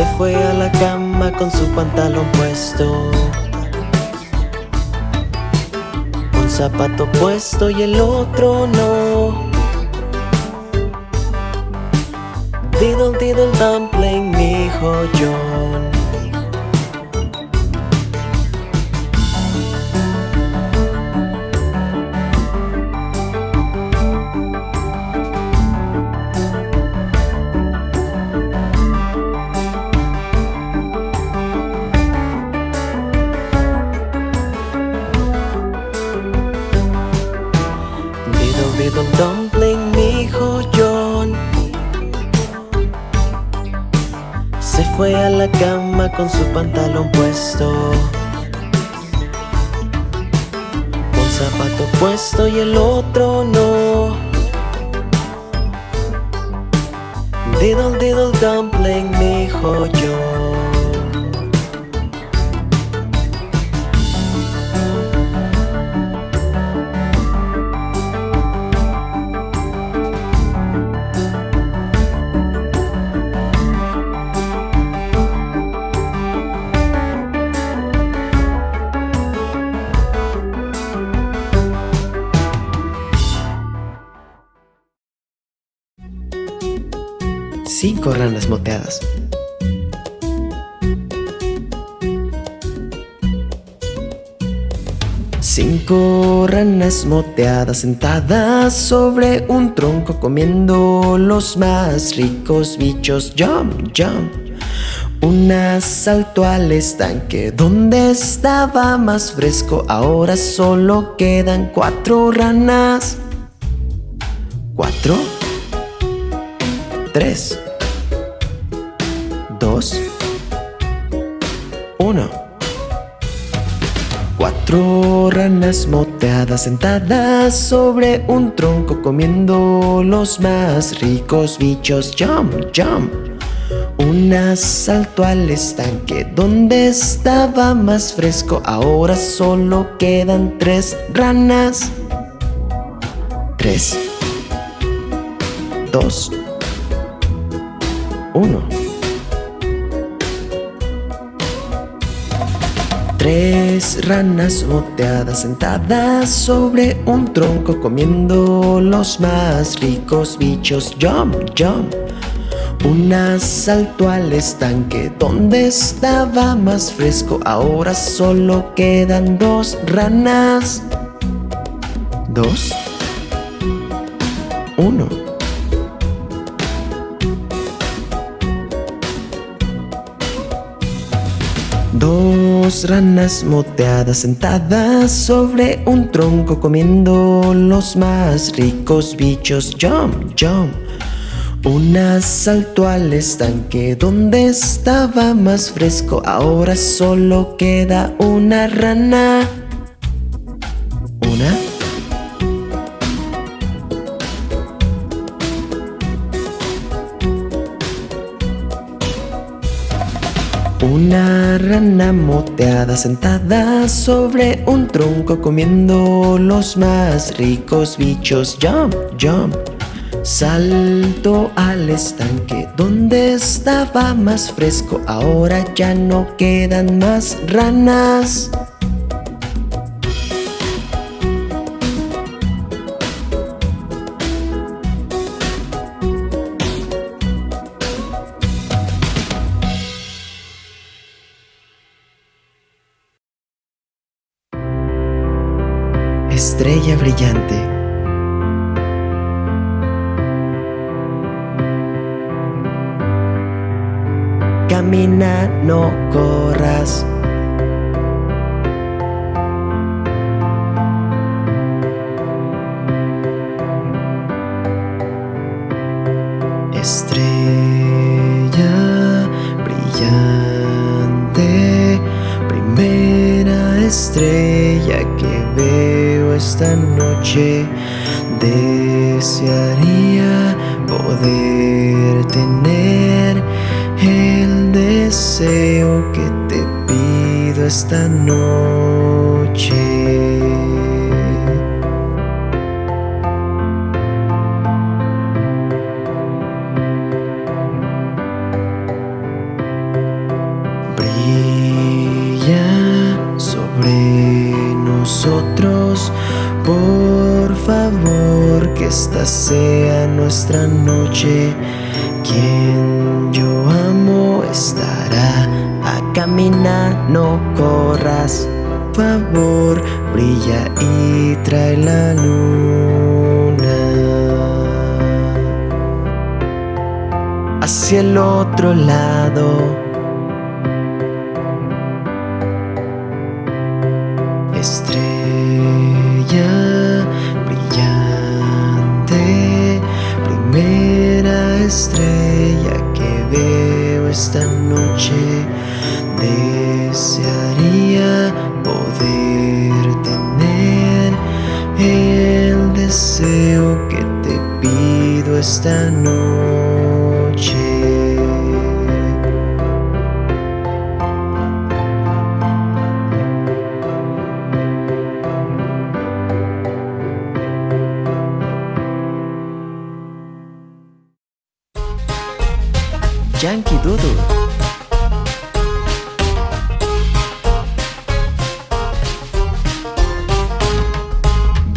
Se fue a la cama con su pantalón puesto. Un zapato puesto y el otro no. Diddle diddle dumpling, mi joyón Diddle con su pantalón puesto. Un zapato puesto y el otro no. Diddle diddle dumpling, mi joyón Cinco ranas moteadas. Cinco ranas moteadas sentadas sobre un tronco comiendo los más ricos bichos. Jump, jump. Una saltó al estanque donde estaba más fresco. Ahora solo quedan cuatro ranas. Cuatro. Tres. Dos. Uno. Cuatro ranas moteadas sentadas sobre un tronco comiendo los más ricos bichos. Jump, jump. Una saltó al estanque donde estaba más fresco. Ahora solo quedan tres ranas. Tres. Dos. Tres ranas moteadas sentadas sobre un tronco comiendo los más ricos bichos. Jump, jump. Una saltó al estanque donde estaba más fresco. Ahora solo quedan dos ranas. Dos. Uno. Dos ranas moteadas sentadas sobre un tronco comiendo los más ricos bichos. Jump, jump. Una saltó al estanque donde estaba más fresco. Ahora solo queda una rana. Una rana moteada sentada sobre un tronco comiendo los más ricos bichos. Jump, jump. Salto al estanque donde estaba más fresco. Ahora ya no quedan más ranas. Estrella brillante. Camina, no corras. Desearía poder tener el deseo que te pido esta noche. Sea nuestra noche. Quien yo amo estará a caminar, no corras. Favor, brilla y trae la luna. Hacia el otro lado. Estrella que veo esta noche. Desearía poder tener el deseo que te pido esta noche Yankee Doodle.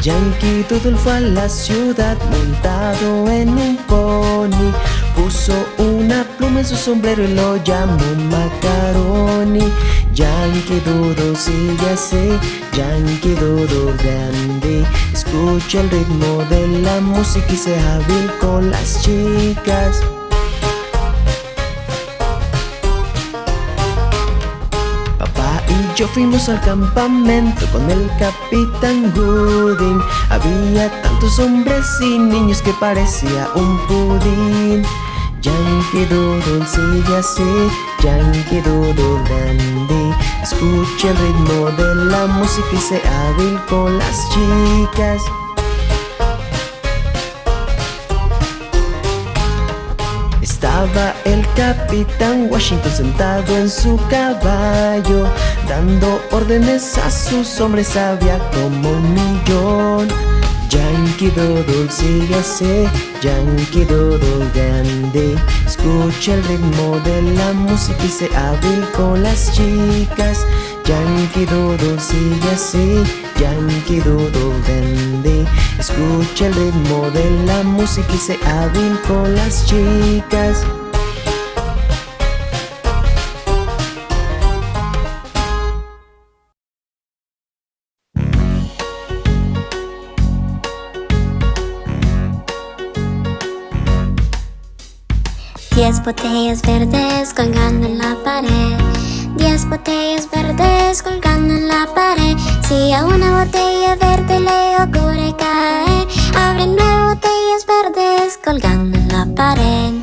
Yankee Doodle fue a la ciudad montado en un pony. Puso una pluma en su sombrero y lo llamó Macaroni. Yankee Doodle sigue así, Yankee Doodle grande. Escucha el ritmo de la música y sea hábil con las chicas yo fuimos al campamento con el capitán Gooding. Había tantos hombres y niños que parecía un pudín. Yankee Doodle sigue así, Yankee Doodle dandy Escucha el ritmo de la música y sé hábil con las chicas Estaba el capitán Washington sentado en su caballo Dando órdenes a sus hombres había como un millón. Yankee Doodle sigue así, Yankee Doodle grande. Escucha el ritmo de la música y sé hábil con las chicas Yankee Doodle sigue así, Yankee Doodle grande Escucha el ritmo de la música y sé hábil con las chicas. Diez botellas verdes colgando en la pared Diez botellas verdes colgando en la pared. Si a una botella verde le ocurre caer Abre nueve botellas verdes colgando en la pared.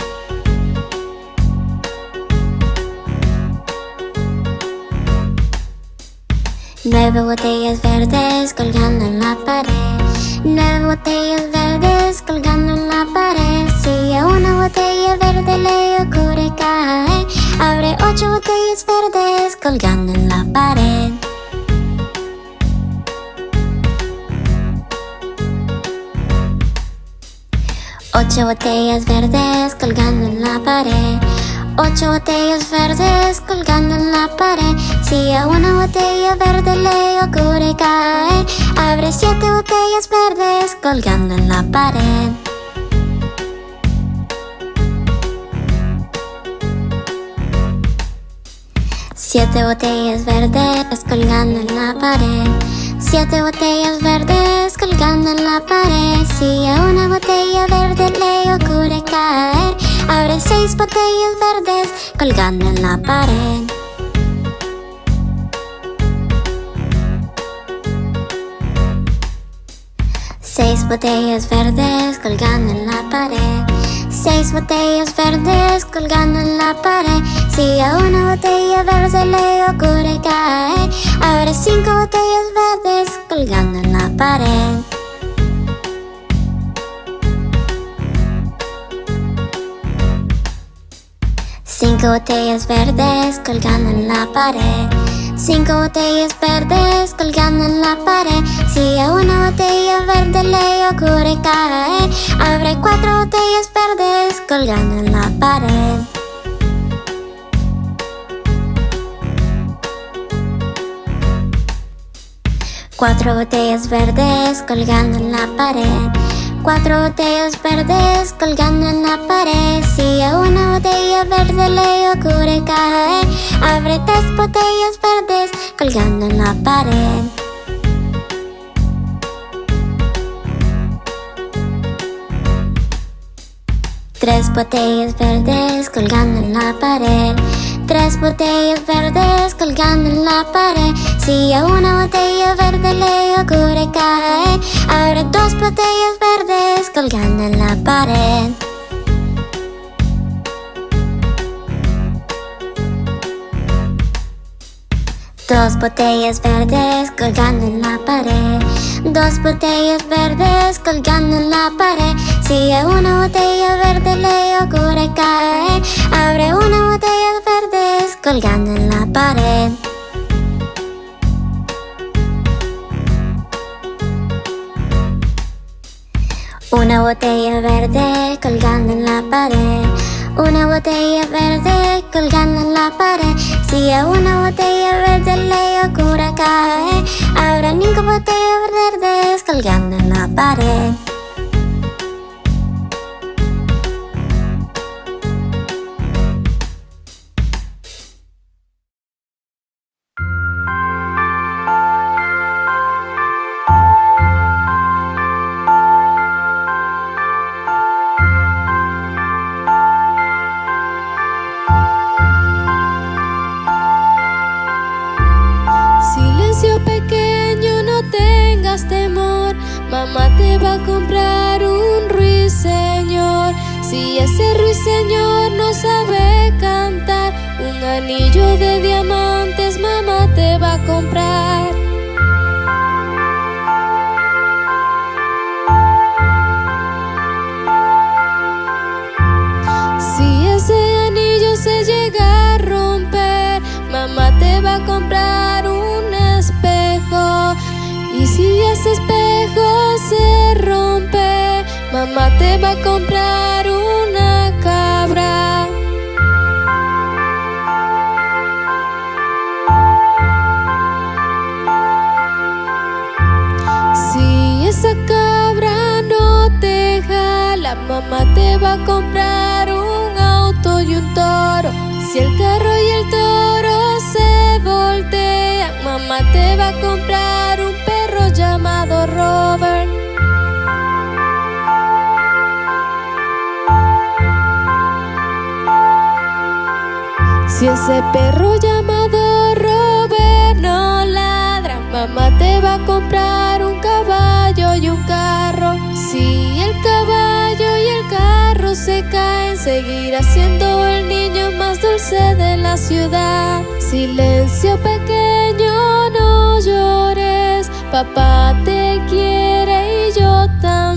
Nueve botellas verdes colgando en la pared. Nueve botellas verdes colgando en la pared. Si a una botella verde le ocurre caer Abre ocho botellas colgando en la pared. Ocho botellas verdes colgando en la pared. Ocho botellas verdes colgando en la pared. Si a una botella verde le ocurre caer Abre siete botellas verdes colgando en la pared Siete botellas verdes colgando en la pared. Siete botellas verdes colgando en la pared. Si a una botella verde le ocurre caer Abre seis botellas verdes colgando en la pared. Seis botellas verdes colgando en la pared. Seis botellas verdes colgando en la pared Si a una botella verde le ocurre caer Habrá cinco botellas verdes colgando en la pared. Cinco botellas verdes colgando en la pared. Cinco botellas verdes colgando en la pared. Si a una botella verde le ocurre caer Habrá cuatro botellas verdes colgando en la pared Cuatro botellas verdes colgando en la pared. Cuatro botellas verdes colgando en la pared. Si a una botella verde le ocurre caer Abre tres botellas verdes colgando en la pared. Tres botellas verdes colgando en la pared. Tres botellas verdes colgando en la pared Si a una botella verde le ocurre caer. Abre dos botellas verdes colgando en la pared. Dos botellas verdes colgando en la pared. Dos botellas verdes colgando en la pared. Si una botella verde le ocurre caer Abre una botella verdes colgando en la pared Una botella verde colgando en la pared. Una botella verde colgando en la pared. Si a una botella verde le ocurre caer Habrá cinco botellas verdes colgando en la pared Mamá te va a comprar un ruiseñor. Si ese ruiseñor no sabe cantar, un anillo de diamantes mamá te va a comprar. Mamá te va a comprar una cabra. Si esa cabra no te jala, mamá te va a comprar un auto y un toro. Si el carro y el toro se voltean, mamá te va a comprar Ese perro llamado Robert no ladra. Mamá te va a comprar un caballo y un carro. Si el caballo y el carro se caen. Seguirá siendo el niño más dulce de la ciudad. Silencio pequeño, no llores. Papá te quiere y yo también.